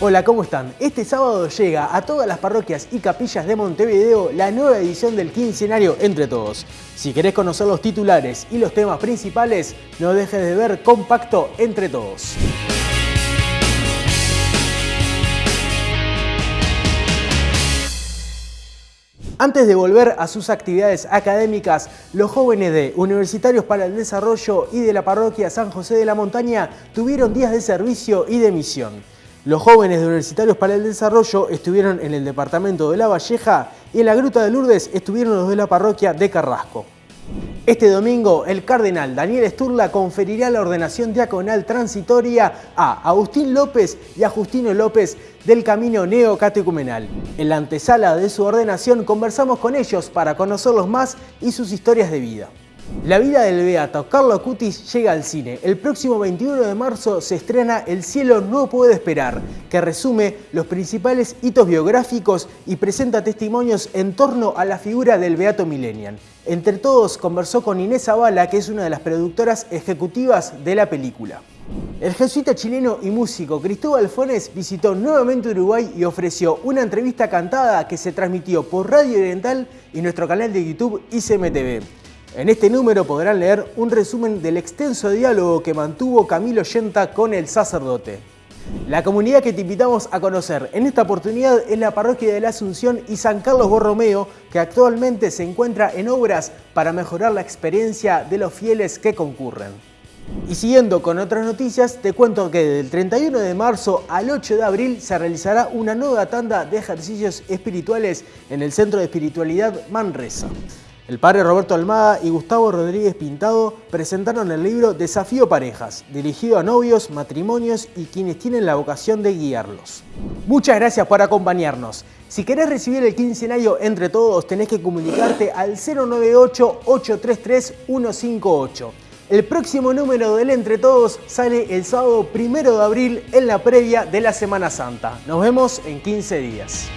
Hola, ¿cómo están? Este sábado llega a todas las parroquias y capillas de Montevideo la nueva edición del quincenario Entre Todos. Si querés conocer los titulares y los temas principales, no dejes de ver Compacto Entre Todos. Antes de volver a sus actividades académicas, los jóvenes de Universitarios para el Desarrollo y de la parroquia San José de la Montaña tuvieron días de servicio y de misión. Los jóvenes de Universitarios para el Desarrollo estuvieron en el departamento de La Valleja y en la Gruta de Lourdes estuvieron los de la parroquia de Carrasco. Este domingo, el cardenal Daniel Esturla conferirá la ordenación diaconal transitoria a Agustín López y a Justino López del Camino Neocatecumenal. En la antesala de su ordenación conversamos con ellos para conocerlos más y sus historias de vida. La vida del beato Carlo Cutis llega al cine. El próximo 21 de marzo se estrena El cielo no puede esperar, que resume los principales hitos biográficos y presenta testimonios en torno a la figura del beato millennial. Entre todos conversó con Inés Zavala, que es una de las productoras ejecutivas de la película. El jesuita chileno y músico Cristóbal Fones visitó nuevamente Uruguay y ofreció una entrevista cantada que se transmitió por Radio Oriental y nuestro canal de YouTube ICMTV. En este número podrán leer un resumen del extenso diálogo que mantuvo Camilo Yenta con el sacerdote. La comunidad que te invitamos a conocer en esta oportunidad es la Parroquia de la Asunción y San Carlos Borromeo, que actualmente se encuentra en obras para mejorar la experiencia de los fieles que concurren. Y siguiendo con otras noticias, te cuento que del 31 de marzo al 8 de abril se realizará una nueva tanda de ejercicios espirituales en el Centro de Espiritualidad Manresa. El padre Roberto Almada y Gustavo Rodríguez Pintado presentaron el libro Desafío Parejas, dirigido a novios, matrimonios y quienes tienen la vocación de guiarlos. Muchas gracias por acompañarnos. Si querés recibir el quincenario entre todos, tenés que comunicarte al 098-833-158. El próximo número del Entre Todos sale el sábado 1 de abril en la previa de la Semana Santa. Nos vemos en 15 días.